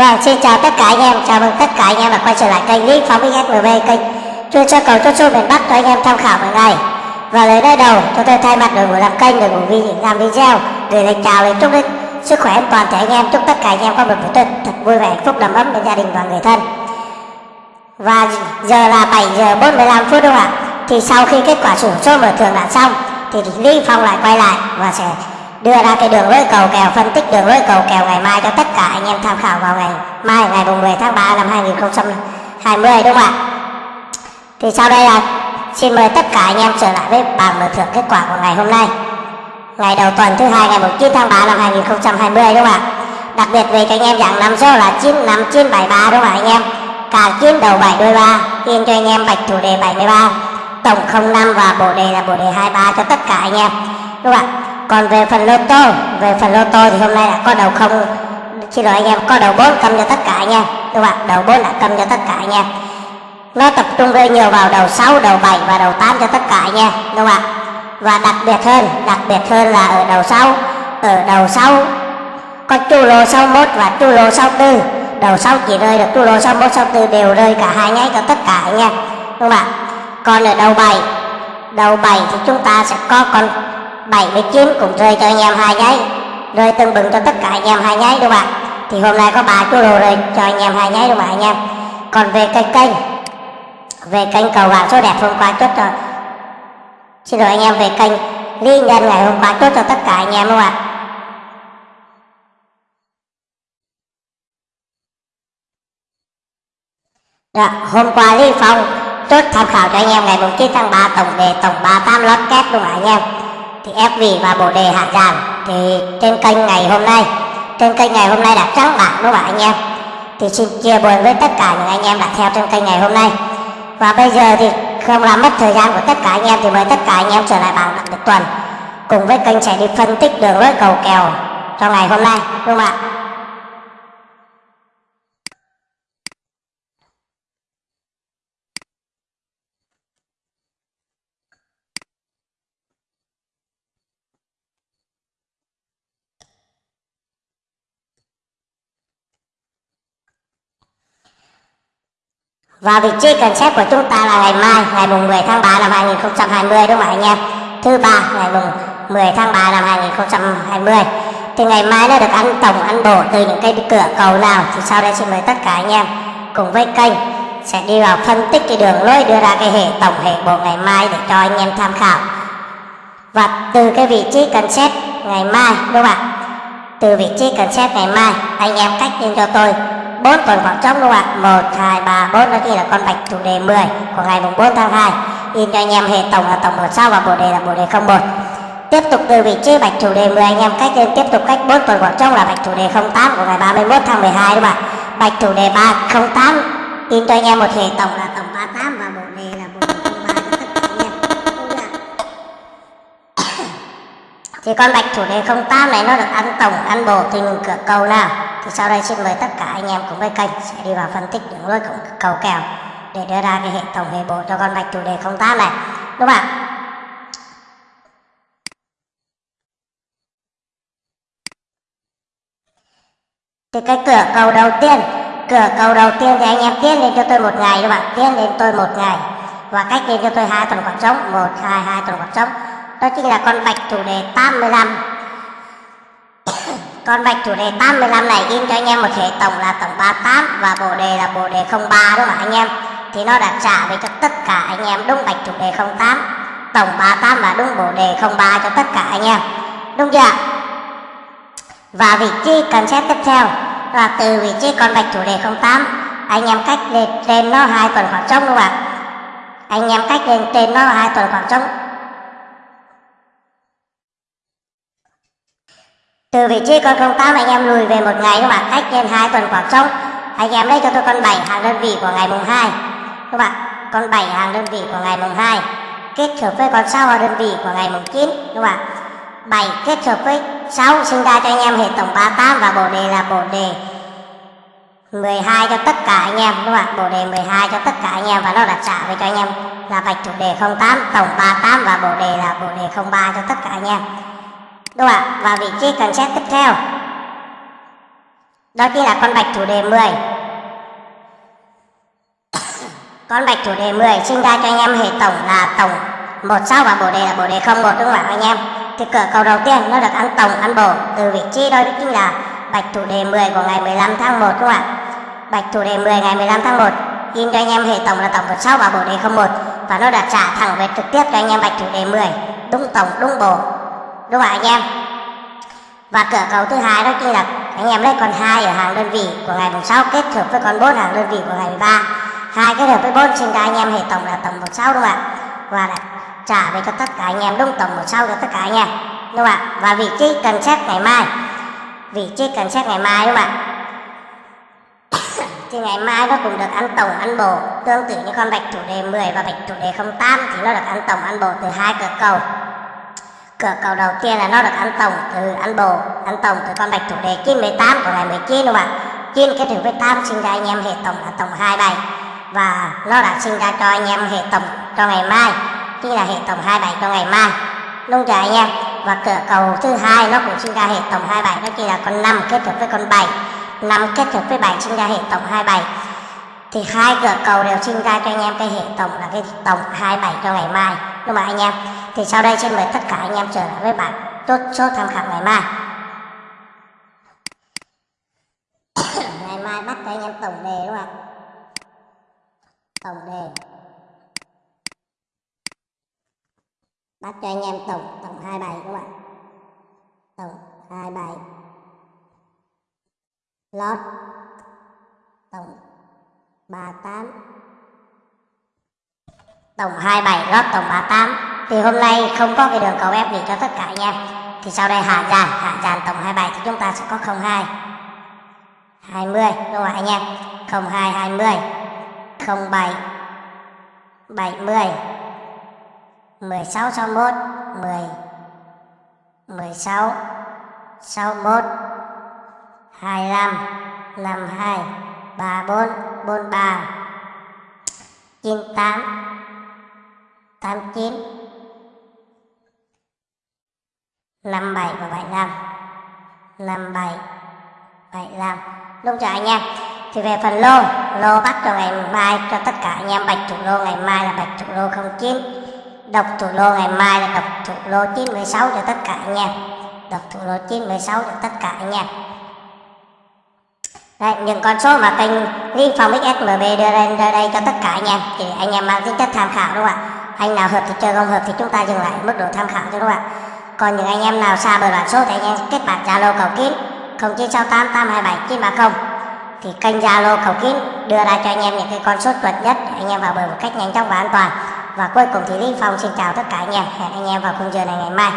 Vâng, xin chào tất cả anh em, chào mừng tất cả anh em đã quay trở lại kênh Lý Phóng XMV, kênh chuyên cho cầu chốt số miền Bắc cho anh em tham khảo mỗi ngày. Và lời nơi đầu, chúng tôi thay mặt đội ngũ làm kênh, đội ngũ vi làm video gửi lời chào lời chúc đến sức khỏe an toàn thể anh em, chúc tất cả anh em có một buổi tuần thật vui vẻ, hạnh phúc đầm ấm bên gia đình và người thân. Và giờ là 7 giờ 45 phút đúng không ạ? Thì sau khi kết quả sổ số mở thường đã xong thì Lý Phong lại quay lại và sẽ đưa ra cái đường lối cầu kèo, phân tích đường lối cầu kèo ngày mai cho tất cả anh em tham khảo vào ngày mai, ngày 10 tháng 3 năm 2020 đúng không ạ? Thì sau đây là xin mời tất cả anh em trở lại với bảng mở thưởng kết quả của ngày hôm nay. Ngày đầu tuần thứ hai, ngày 9 tháng 3 năm 2020 đúng không ạ? Đặc biệt về cho anh em dạng năm số là 95973 đúng không ạ anh em? Cả chín đầu 7 đôi 3 in cho anh em bạch thủ đề 73 tổng 05 và bộ đề là bộ đề 23 cho tất cả anh em, đúng không ạ? Còn về phần lô tô về phần lô tô thì hôm nay là có đầu không? Xin lỗi anh em có đầu bốn cầm cho tất cả nha. Đúng không ạ? Đầu bốn là cầm cho tất cả nha. Nó tập trung rất nhiều vào đầu 6, đầu 7 và đầu 8 cho tất cả nha. Đúng không ạ? Và đặc biệt hơn đặc biệt hơn là ở đầu 6 ở đầu 6 có chu lô 61 và chu lô 64 đầu 6 chỉ rơi được chu lô 61 64 đều rơi cả hai nháy cho tất cả nha. Đúng không ạ? Còn ở đầu 7 đầu 7 thì chúng ta sẽ có con 79 cũng rơi cho anh em hai nháy rơi tương bừng cho tất cả anh em hai nháy đúng không ạ? Thì hôm nay có ba chú đồ rơi cho anh em hai nháy đúng không ạ anh em? Còn về kênh kênh về kênh cầu vàng số đẹp hôm qua chốt cho xin lỗi anh em về kênh ly nhân ngày hôm qua chốt cho tất cả anh em đúng không ạ? Đó, hôm qua Lý Phong chốt tham khảo cho anh em ngày 9 tháng 3 tổng đề tổng 38 lót kép đúng không ạ anh em? Thì FV và bộ đề hạ giảm thì trên kênh ngày hôm nay, trên kênh ngày hôm nay đã trắng bạc, đúng không ạ, anh em? Thì xin chia buồn với tất cả những anh em đã theo trên kênh ngày hôm nay. Và bây giờ thì không làm mất thời gian của tất cả anh em thì mời tất cả anh em trở lại bảng đặc biệt tuần cùng với kênh sẽ đi phân tích đường lối cầu kèo trong ngày hôm nay, đúng không ạ? Và vị trí cần xét của chúng ta là ngày mai, ngày mùng 10 tháng 3 năm 2020 đúng không anh em? Thứ ba ngày mùng 10 tháng 3 năm 2020. Thì ngày mai nó được ăn tổng ăn bổ từ những cái cửa cầu nào thì sau đây xin mời tất cả anh em cùng với kênh sẽ đi vào phân tích cái đường lối đưa ra cái hệ tổng hệ bộ ngày mai để cho anh em tham khảo. Và từ cái vị trí cần xét ngày mai đúng không ạ? Từ vị trí cần xét ngày mai anh em cách lên cho tôi bốn tuần khoảng trống các bạn ạ? 1, 2, 3, 4 đó chỉ là con bạch chủ đề 10 của ngày mùng 4 tháng 2 in cho anh em hệ tổng là tổng 1 sao và bộ đề là bộ đề 01 tiếp tục từ vị trí bạch chủ đề 10 anh em cách lên tiếp tục cách 4 tuần khoảng trống là bạch chủ đề 08 của ngày 31 tháng 12 các bạn? Bạch chủ đề 308 in cho anh em một hệ tổng là tổng 38 và bộ đề là bộ đề 03. Thì con bạch chủ đề 08 này nó được ăn tổng ăn bổ thì mình cửa cầu nào thì sau đây xin mời tất cả anh em cùng với kênh sẽ đi vào phân tích những lối cầu kèo để đưa ra cái hệ tổng hệ bộ cho con bạch chủ đề 08 này. Đúng không ạ? Thì cái cửa cầu đầu tiên, cửa cầu đầu tiên thì anh em tiến lên cho tôi một ngày các bạn tiến lên tôi một ngày. Và cách lên cho tôi hai tuần khoảng trống. Một, hai hai tuần khoảng trống. Đó chính là con bạch chủ đề 85 con bạch chủ đề 85 này in cho anh em một hệ tổng là tổng 38 và bộ đề là bộ đề 03 đúng không anh em? Thì nó đã trả về cho tất cả anh em đúng bạch chủ đề 08, tổng 38 và đúng bộ đề 03 cho tất cả anh em. Đúng chưa? Và vị trí cần xét tiếp theo là từ vị trí con bạch chủ đề 08 anh em cách lên trên nó hai tuần khoảng trống đúng không ạ? Anh em cách lên trên nó hai tuần khoảng trống từ vị trí con 08 anh em lùi về một ngày các bạn. Cách trên hai tuần khoảng trống. Anh em lấy cho tôi con 7 hàng đơn vị của ngày mùng 2 các bạn con 7 hàng đơn vị của ngày mùng 2 kết hợp với con 6 hàng đơn vị của ngày mùng 9 các bạn 7 kết hợp với 6 sinh ra cho anh em hệ tổng 38 và bộ đề là bộ đề 12 cho tất cả anh em. Các bạn. Bộ đề 12 cho tất cả anh em và nó đặt trả về cho anh em là bạch chủ đề 08, tổng 38 và bộ đề là bộ đề 03 cho tất cả anh em đúng vào vị trí cần xét tiếp theo. Đó chính là con bạch chủ đề 10 con bạch chủ đề 10 sinh ra cho anh em hệ tổng là tổng một sao và bồ đề là bồ đề không một, đúng không ạ, anh em? Thì cửa cầu đầu tiên nó được ăn tổng, ăn bổ từ vị trí đó chính là bạch chủ đề 10 của ngày 15 tháng 1 đúng không ạ? Bạch chủ đề 10 ngày 15 tháng 1 in cho anh em hệ tổng là tổng một sao và bồ đề không một và nó đã trả thẳng về trực tiếp cho anh em bạch chủ đề 10 đúng tổng, đúng bổ đúng không anh em. Và cửa cầu thứ hai đó chính là anh em lấy con hai ở hàng đơn vị của ngày mùng 6 kết hợp với con 4 hàng đơn vị của ngày 13 hai kết hợp với 4 sinh ra anh em hệ tổng là tổng 16 đúng không ạ? Và đã trả về cho tất cả anh em đúng tổng 16 cho tất cả anh em, đúng không ạ? Và vị trí cần xét ngày mai. Vị trí cần xét ngày mai, đúng không ạ? Thì ngày mai nó cũng được ăn tổng, ăn bổ. Tương tự như con bạch thủ đề 10 và bạch thủ đề 08 thì nó được ăn tổng, ăn bổ từ hai cửa cầu cửa cầu đầu tiên là nó được ăn tổng từ ăn Bồ. Ăn tổng từ con bạch thủ đề 98 của ngày 19 đúng không ạ? 9 kết hợp với 8 sinh ra anh em hệ tổng là tổng 27 và nó đã sinh ra cho anh em hệ tổng cho ngày mai. Chính là hệ tổng 27 cho ngày mai. Đúng chưa anh em? Và cửa cầu thứ hai nó cũng sinh ra hệ tổng 27 đó chỉ là con 5 kết hợp với con 7 5 kết hợp với 7 sinh ra hệ tổng 27 thì hai cửa cầu đều sinh ra cho anh em cái hệ tổng là cái tổng 27 cho ngày mai. Đúng không anh em? Thì sau đây xin mời tất cả anh em trở lại với bản tốt số tham khảo ngày mai. Ngày mai bắt cho anh em tổng đề đúng không ạ? Tổng đề. Bắt cho anh em tổng tổng 27 đúng không ạ? Tổng 27 lót. Tổng 38 tổng 27 lót, tổng 38 thì hôm nay không có cái đường cầu ép gì cho tất cả anh em thì sau đây hạ dàn hạ dàn tổng 27 thì chúng ta sẽ có 02 20 đúng không anh em? 02 20 07 70 16 61 10 16 61 25 52 34 43 98 89 57 và 75 57 75 Đúng chưa anh em. Thì về phần lô Lô bắt cho ngày mai cho tất cả anh em bạch thủ lô. Ngày mai là bạch thủ lô 09 Độc thủ lô ngày mai là độc thủ lô 916 cho tất cả anh em. Độc thủ lô 916 cho tất cả anh em. Đấy, những con số mà kênh Green Farm XSMB đưa lên đưa đây cho tất cả anh em thì anh em mang tính chất tham khảo đúng không ạ? Anh nào hợp thì chơi không hợp thì chúng ta dừng lại mức độ tham khảo cho đúng không ạ? Còn những anh em nào xa bờ bản số thì anh em kết bạn Zalo cầu kín 0968 827 930 thì kênh Zalo cầu kín đưa ra cho anh em những cái con số chuẩn nhất để anh em vào bờ một cách nhanh chóng và an toàn. Và cuối cùng thì Lý Phong xin chào tất cả anh em. Hẹn anh em vào khung giờ này ngày mai.